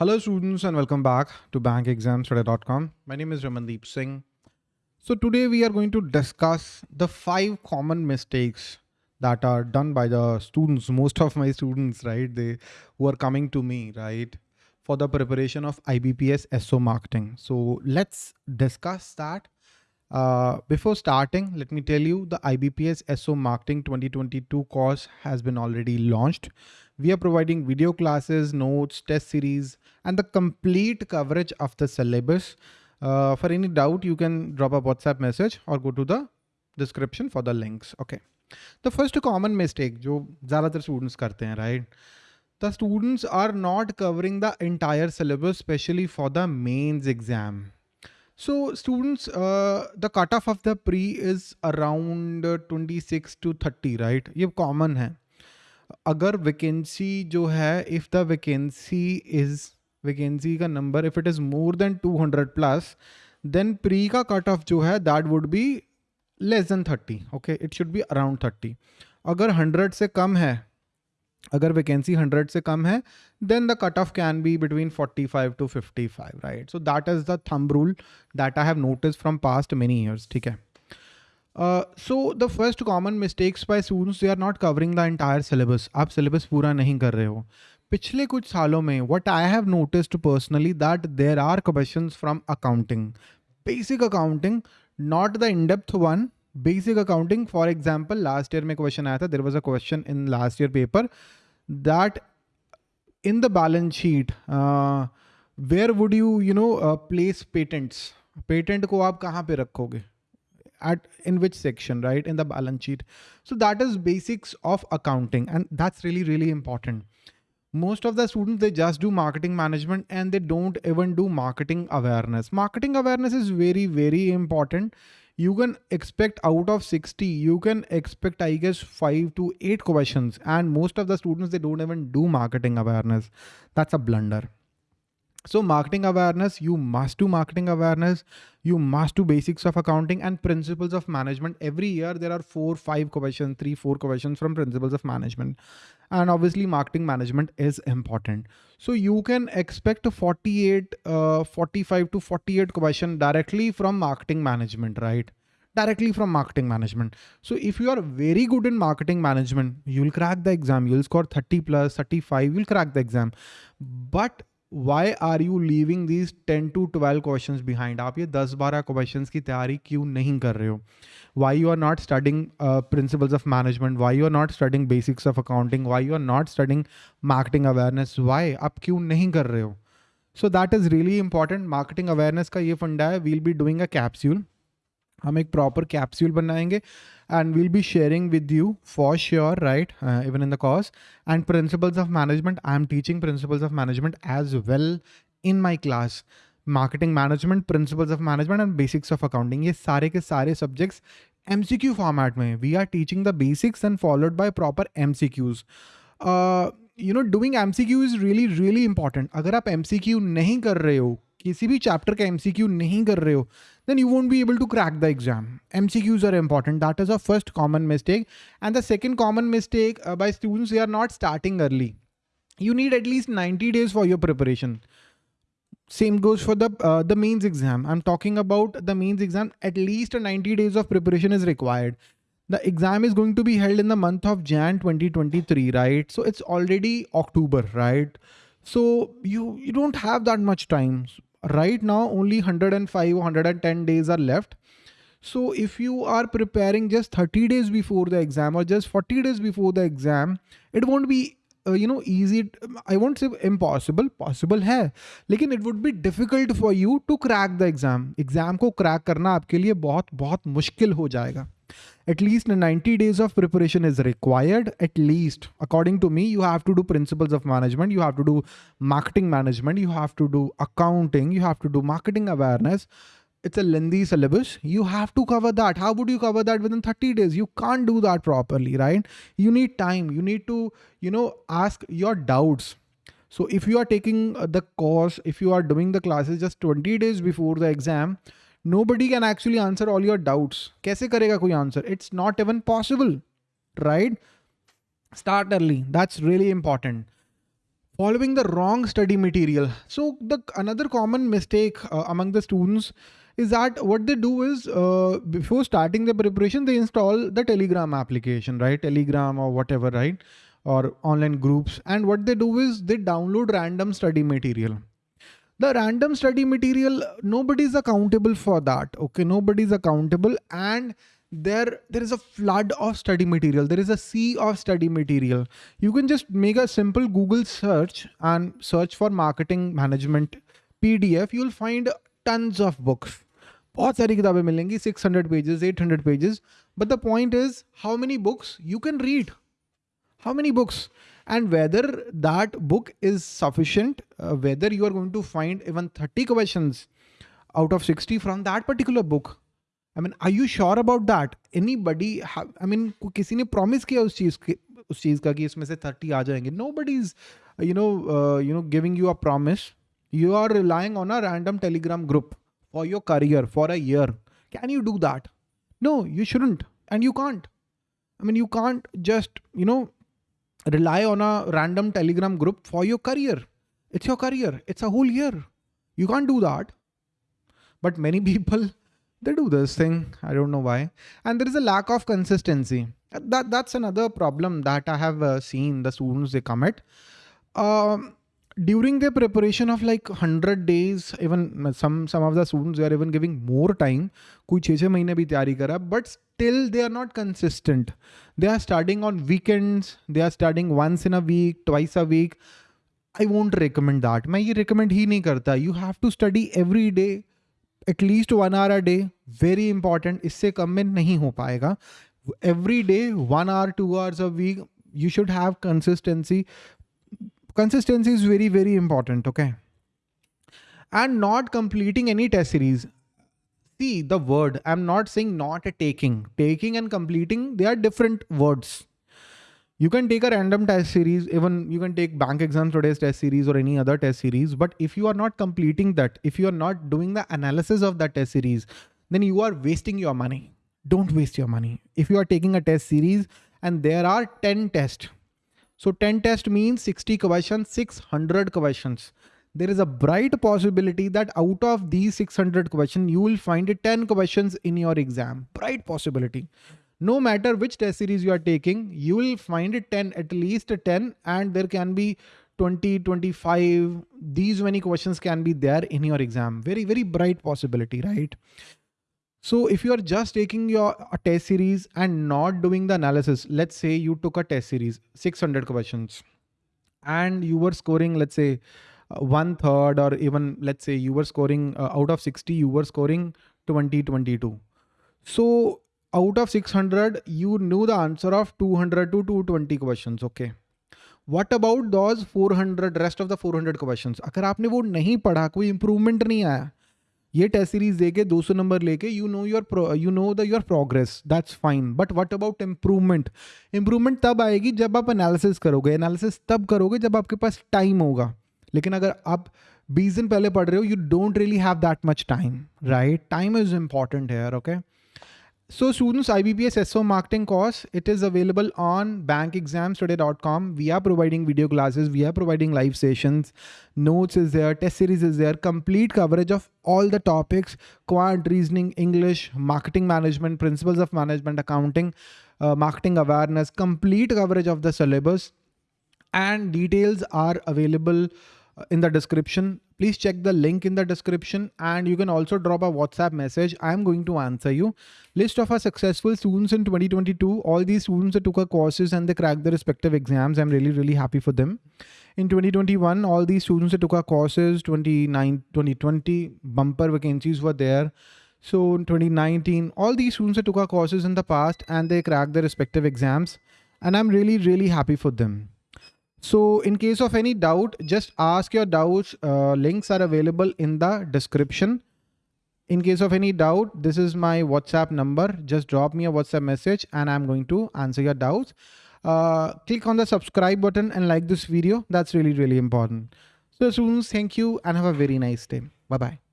Hello students and welcome back to bankexamstoday.com. My name is Ramandeep Singh. So today we are going to discuss the five common mistakes that are done by the students, most of my students, right? They who are coming to me, right? For the preparation of IBPS SO marketing. So let's discuss that. Uh, before starting, let me tell you the IBPS SO marketing 2022 course has been already launched. We are providing video classes, notes, test series, and the complete coverage of the syllabus. Uh, for any doubt, you can drop a WhatsApp message or go to the description for the links. Okay. The first common mistake जो ज़्यादातर students करते हैं, right? The students are not covering the entire syllabus, especially for the mains exam. So students, uh, the cutoff of the pre is around 26 to 30, right? ये common है. अगर vacancy जो है if the vacancy is vacancy का number if it is more than 200 plus then pre का cut off जो है that would be less than 30 okay it should be around 30 अगर 100 से कम है अगर वैकेंसी 100 से कम है then the cut off can be between 45 to 55 right so that is the thumb rule that I have notice from past many years ठीक है? So the first common mistakes by students they are not covering the entire syllabus आप syllabus पूरा नहीं कर रहे हो। पिछले कुछ सालों में what I have noticed personally that there are question from accounting basic accounting not the in depth one basic accounting. For example, last year my question aaya tha, there was a question in last year paper that in the balance sheet, uh, where would you, you know, uh, place patents? Patent ko aap kahan pe rakhoge? at in which section right in the balance sheet so that is basics of accounting and that's really really important most of the students they just do marketing management and they don't even do marketing awareness marketing awareness is very very important you can expect out of 60 you can expect i guess 5 to 8 questions and most of the students they don't even do marketing awareness that's a blunder so marketing awareness, you must do marketing awareness. You must do basics of accounting and principles of management. Every year there are four, five questions, three, four questions from principles of management. And obviously marketing management is important. So you can expect 48, uh, 45 to 48 question directly from marketing management, right? directly from marketing management. So if you are very good in marketing management, you'll crack the exam. You'll score 30 plus, 35, you'll crack the exam. But Y are you leaving these ten to twelve question behind आप ये दस बारह question की तैयारी क्यों नहीं कर रहे हो why you are not studying principles of management why you are not studying basics of accounting why you are not studying marketing awareness Y आप क्यों नहीं कर रहे हो सो that is really important marketing awareness का ये फंडा है we'll be doing a capsule हम एक प्रॉपर कैप्सूल बनाएँगे and will be sharing with you for sure right even in the course and principles of management I am teaching principles of management as well in my class marketing management principles of management and basics of accounting ये सारे के सारे subjects M C Q format में we are teaching the basics and followed by proper M C Qs you know doing M C Q is really really important अगर आप M C Q नहीं कर रहे हो किसी भी चैप्टर का एमसीक्यू नहीं कर रहे हो then you won't be able to crack the exam. MCQs are important. That is a first common mistake. And the second common mistake uh, by students, they are not starting early. You need at least 90 days for your preparation. Same goes for the uh, the mains exam. I'm talking about the mains exam. At least 90 days of preparation is required. The exam is going to be held in the month of Jan 2023, right? So it's already October, right? So you you don't have that much time Right now only 105 110 days are left so if you are preparing just 30 days before the exam or just 40 days before the exam it won't be uh, you know easy i won't say impossible possible hai lekin it would be difficult for you to crack the exam exam ko crack karna aapke liye bahut bahut mushkil ho jayega at least 90 days of preparation is required. At least according to me you have to do principles of management you have to do marketing management you have to do accounting you have to do marketing awareness. It's a lengthy syllabus. You have to cover that. How would you cover that within 30 days? You can't do that properly right? You need time. You need to you know ask your doubts. So if you are taking uh, the course if you are doing the classes just 20 days before the exam nobody can actually answer all your doubts. कैसे करेगा कोई answer? It's not even possible, right? Start early. That's really important. following the wrong study material. So the another common mistake uh, among the students is that what they do is uh, before starting the preparation, they install the Telegram application, right? Telegram or whatever, right? Or online groups. And what they do is they download random study material. The random study material, nobody is accountable for that. Okay, nobody is accountable. And there there is a flood of study material there is a sea of study material you can just make a simple google search and search for marketing management pdf you'll find tons of books बहुत सारी किताबें मिलेंगी 600 pages 800 pages but the point is how many books you can read how many books and whether that book is sufficient uh, whether you are going to find even 30 questions out of 60 from that particular book I mean I you sure about that any buddy I mean किसी ने promise किया उस चीज़ के उस चीज़ का कि इसमें से थर्टी आ जाएंगे no body is you know you know giving you a promise you are relying on a random telegram group for your career for a year can you do that no you shouldn't and you can't i mean you can't just you know rely on a random telegram group for your career it's your career it's a whole year you can't do that but many people they do this thing. I don't know why. And there is a lack of consistency. That That's another problem that I have uh, seen the students they commit. Um, during their preparation of like 100 days, even some some of the students, they are even giving more time. कोई छः छः महीने भी तैयारी करा but still they are not consistent. They are studying on weekends. They are studying once in a week, twice a week. I won't recommend that. मैं ये recommend ही नहीं करता. You have to study every day at least one hour a day very important इससे कम में नहीं हो पाएगा every day one hour two hours a week you should have consistency consistency is very very important okay and not completing any test series see the word i'm not saying not a taking taking and completing they are different words you can take a random test series, even you can take bank exams today's test series or any other test series. But if you are not completing that, if you are not doing the analysis of that test series, then you are wasting your money. Don't waste your money. If you are taking a test series and there are 10 tests, so 10 test means 60 questions, 600 questions. There is a bright possibility that out of these 600 questions, you will find 10 questions in your exam. Bright possibility no matter which test series you are taking, you will find it 10, at least 10, and there can be 20, 25, these many questions can be there in your exam. Very, very bright possibility, right? So if you are just taking your a test series and not doing the analysis, let's say you took a test series, 600 questions, and you were scoring, let's say, uh, one third, or even let's say you were scoring uh, out of 60, you were scoring 20, 22. So out of 600 you knew the answer of 200 to 220 questions okay what about those 400 rest of the 400 questions अगर आपने वो नहीं पढ़ा कोई improvement नहीं आया ये test series देके 200 नंबर लेके you know your you know the your progress that's fine but what about improvement improvement तब आएगी जब आप एनालिसिस करोगे। एनालिसिस तब करोगे जब आपके पास टाइम होगा। लेकिन अगर आप 20 दिन पहले पढ़ रहे हो you don't really have that much time right time is important here okay So students, IBPS SO marketing course, it is available on bankexamstoday.com. We are providing video classes. We are providing live sessions. Notes is there. Test series is there. Complete coverage of all the topics, quant reasoning, English, marketing management, principles of management, accounting, uh, marketing awareness, complete coverage of the syllabus and details are available uh, in the description please check the link in the description and you can also drop a WhatsApp message. I'm going to answer you. List of our successful students in 2022. All these students that took our courses and they cracked their respective exams. I'm really, really happy for them. In 2021, all these students that took our courses, 29, 2020 bumper vacancies were there. So in 2019, all these students that took our courses in the past and they cracked their respective exams. And I'm really, really happy for them. So in case of any doubt, just ask your doubts. Uh, links are available in the description. In case of any doubt, this is my WhatsApp number. Just drop me a WhatsApp message and I'm going to answer your doubts. Uh, click on the subscribe button and like this video. That's really, really important. So students, thank you and have a very nice day. Bye-bye.